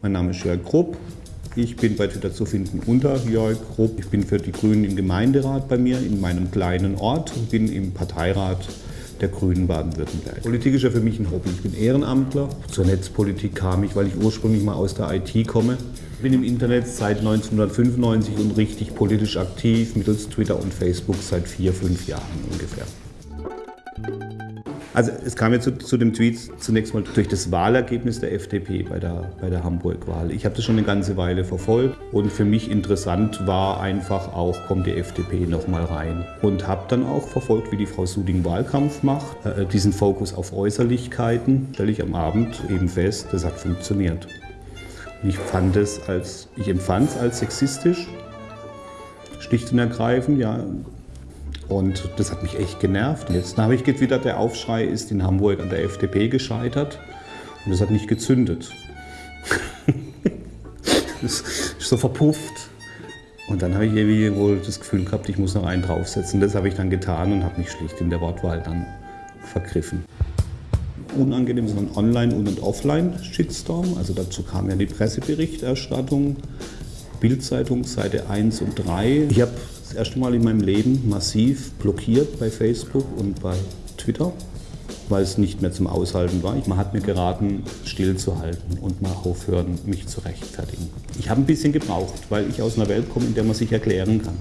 Mein Name ist Jörg Grupp. Ich bin bei Twitter zu finden unter Jörg Grupp. Ich bin für die Grünen im Gemeinderat bei mir in meinem kleinen Ort und bin im Parteirat der Grünen Baden-Württemberg. Politik ist ja für mich ein Hobby. Ich bin Ehrenamtler. Zur Netzpolitik kam ich, weil ich ursprünglich mal aus der IT komme. Ich bin im Internet seit 1995 und richtig politisch aktiv mittels Twitter und Facebook seit vier, fünf Jahren ungefähr. Also es kam ja zu, zu, dem Tweet zunächst mal durch das Wahlergebnis der FDP bei der, bei der Hamburg-Wahl. Ich habe das schon eine ganze Weile verfolgt und für mich interessant war einfach auch, kommt die FDP nochmal rein. Und habe dann auch verfolgt, wie die Frau Suding Wahlkampf macht. Äh, diesen Fokus auf Äußerlichkeiten stelle ich am Abend eben fest, das hat funktioniert. Und ich fand es als, ich empfand es als sexistisch, schlicht und ergreifend, ja, und das hat mich echt genervt. Jetzt habe ich getwittert, der Aufschrei ist in Hamburg an der FDP gescheitert. Und das hat nicht gezündet. das ist so verpufft. Und dann habe ich irgendwie wohl das Gefühl gehabt, ich muss noch einen draufsetzen. Das habe ich dann getan und habe mich schlicht in der Wortwahl dann vergriffen. Unangenehm, sondern Online- und Offline-Shitstorm. Also dazu kam ja die Presseberichterstattung, Bildzeitung, Seite 1 und 3. Ich habe das erste Mal in meinem Leben massiv blockiert bei Facebook und bei Twitter, weil es nicht mehr zum Aushalten war. Man hat mir geraten, stillzuhalten und mal aufhören, mich zu rechtfertigen. Ich habe ein bisschen gebraucht, weil ich aus einer Welt komme, in der man sich erklären kann.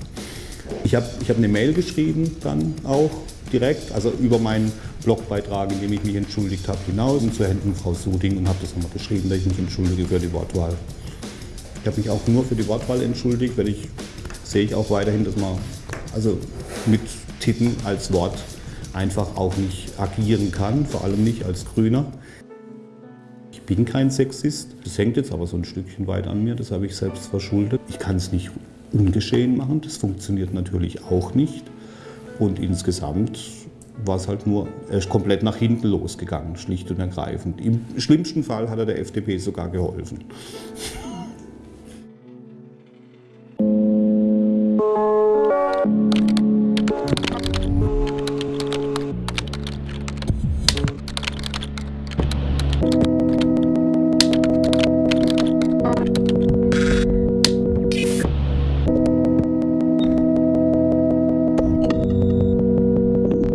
Ich habe ich hab eine Mail geschrieben dann auch direkt, also über meinen Blogbeitrag, in dem ich mich entschuldigt habe, hinaus und zu Händen Frau Suding und habe das nochmal geschrieben, dass ich mich entschuldige für die Wortwahl. Ich habe mich auch nur für die Wortwahl entschuldigt, weil ich sehe ich auch weiterhin, dass man also mit Titten als Wort einfach auch nicht agieren kann, vor allem nicht als Grüner. Ich bin kein Sexist, das hängt jetzt aber so ein Stückchen weit an mir, das habe ich selbst verschuldet. Ich kann es nicht ungeschehen machen, das funktioniert natürlich auch nicht. Und insgesamt war es halt nur, er ist komplett nach hinten losgegangen, schlicht und ergreifend. Im schlimmsten Fall hat er der FDP sogar geholfen.